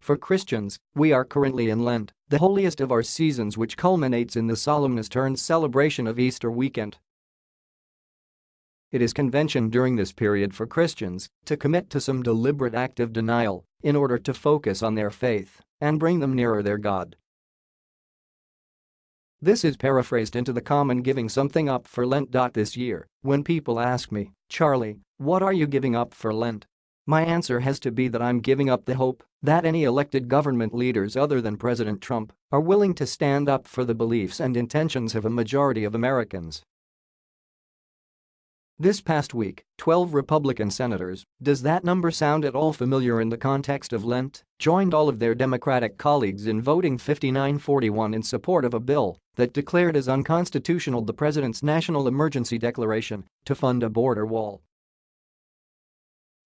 For Christians, we are currently in Lent, the holiest of our seasons which culminates in the solemnest turned celebration of Easter weekend. It is convention during this period for Christians to commit to some deliberate act of denial in order to focus on their faith and bring them nearer their God. This is paraphrased into the common giving something up for Lent. This year, when people ask me, Charlie, what are you giving up for Lent? My answer has to be that I'm giving up the hope that any elected government leaders other than President Trump are willing to stand up for the beliefs and intentions of a majority of Americans. This past week, 12 Republican senators, does that number sound at all familiar in the context of Lent, joined all of their Democratic colleagues in voting 59-41 in support of a bill that declared as unconstitutional the president's national emergency declaration to fund a border wall.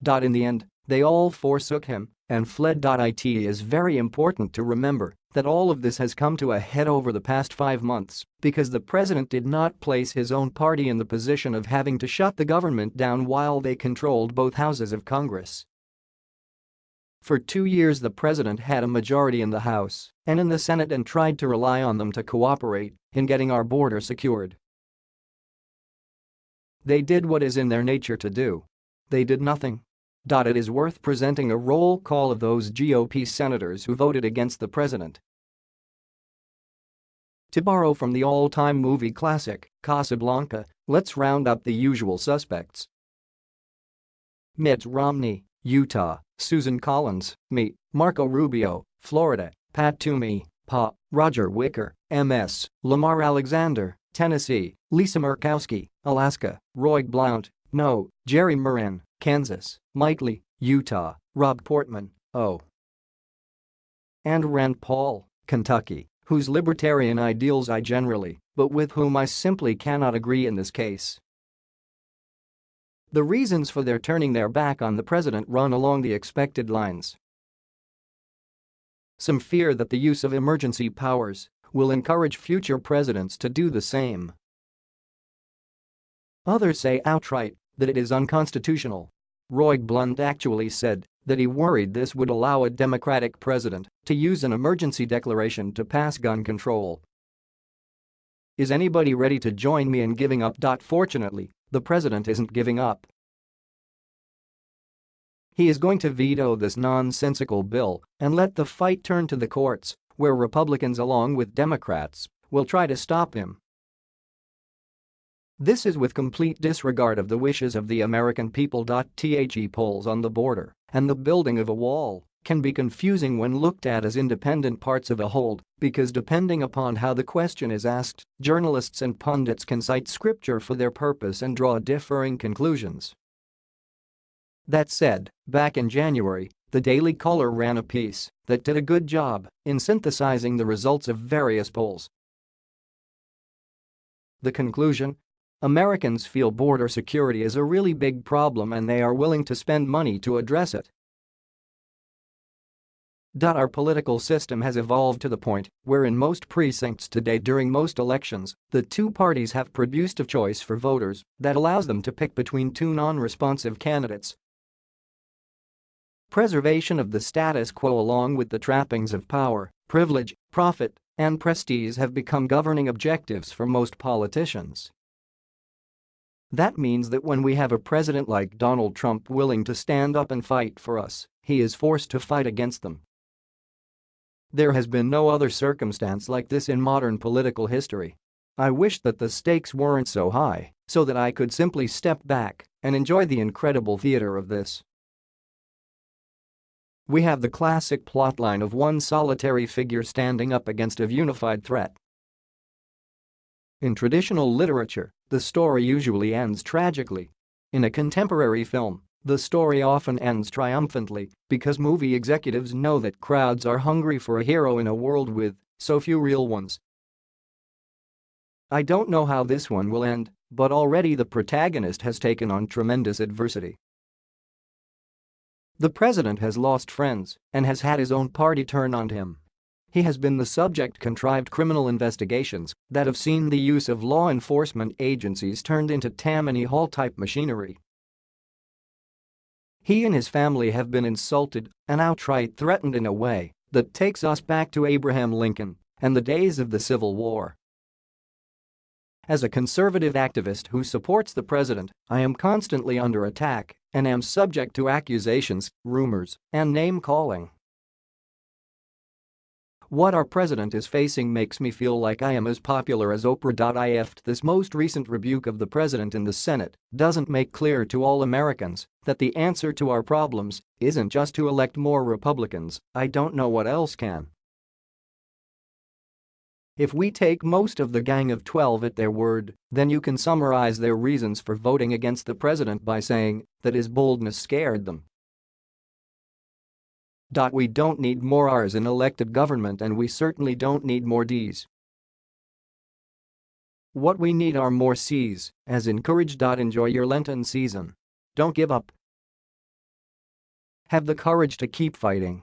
Dot in the end, they all forsook him and fled. It is very important to remember that all of this has come to a head over the past five months because the president did not place his own party in the position of having to shut the government down while they controlled both houses of Congress. For two years the president had a majority in the House and in the Senate and tried to rely on them to cooperate in getting our border secured. They did what is in their nature to do. They did nothing. It is worth presenting a roll call of those GOP senators who voted against the president. To borrow from the all-time movie classic, Casablanca, let's round up the usual suspects. Mitt Romney, Utah, Susan Collins, me, Marco Rubio, Florida, Pat Toomey, Pa, Roger Wicker, MS, Lamar Alexander, Tennessee, Lisa Murkowski, Alaska, Roy Blunt, No, Jerry Moran, Kansas, Mike Lee, Utah, Rob Portman, O. And Rand Paul, Kentucky, whose libertarian ideals I generally, but with whom I simply cannot agree in this case. The reasons for their turning their back on the president run along the expected lines. Some fear that the use of emergency powers will encourage future presidents to do the same. Others say outright that it is unconstitutional. Roy Blunt actually said that he worried this would allow a Democratic president to use an emergency declaration to pass gun control. Is anybody ready to join me in giving up? Fortunately, the president isn't giving up. He is going to veto this nonsensical bill and let the fight turn to the courts, where Republicans along with Democrats will try to stop him. This is with complete disregard of the wishes of the American people. The polls on the border and the building of a wall can be confusing when looked at as independent parts of a whole because depending upon how the question is asked, journalists and pundits can cite scripture for their purpose and draw differing conclusions. That said, back in January, the Daily Caller ran a piece that did a good job in synthesizing the results of various polls. The conclusion Americans feel border security is a really big problem and they are willing to spend money to address it. Our political system has evolved to the point where in most precincts today during most elections, the two parties have produced a choice for voters that allows them to pick between two non-responsive candidates. Preservation of the status quo along with the trappings of power, privilege, profit, and prestige have become governing objectives for most politicians. That means that when we have a president like Donald Trump willing to stand up and fight for us, he is forced to fight against them. There has been no other circumstance like this in modern political history. I wish that the stakes weren't so high so that I could simply step back and enjoy the incredible theater of this. We have the classic plotline of one solitary figure standing up against a unified threat in traditional literature, the story usually ends tragically. In a contemporary film, the story often ends triumphantly because movie executives know that crowds are hungry for a hero in a world with so few real ones. I don't know how this one will end, but already the protagonist has taken on tremendous adversity. The president has lost friends and has had his own party turn on him. He has been the subject contrived criminal investigations that have seen the use of law enforcement agencies turned into Tammany Hall-type machinery. He and his family have been insulted and outright threatened in a way that takes us back to Abraham Lincoln and the days of the Civil War. As a conservative activist who supports the president, I am constantly under attack and am subject to accusations, rumors, and name-calling. What our president is facing makes me feel like I am as popular as Oprah. If this most recent rebuke of the president in the Senate doesn't make clear to all Americans that the answer to our problems isn't just to elect more Republicans, I don't know what else can. If we take most of the Gang of 12 at their word, then you can summarize their reasons for voting against the president by saying that his boldness scared them. We don't need more R's in elected government and we certainly don't need more D's. What we need are more C's, as encourage. Enjoy your Lenten season. Don't give up. Have the courage to keep fighting.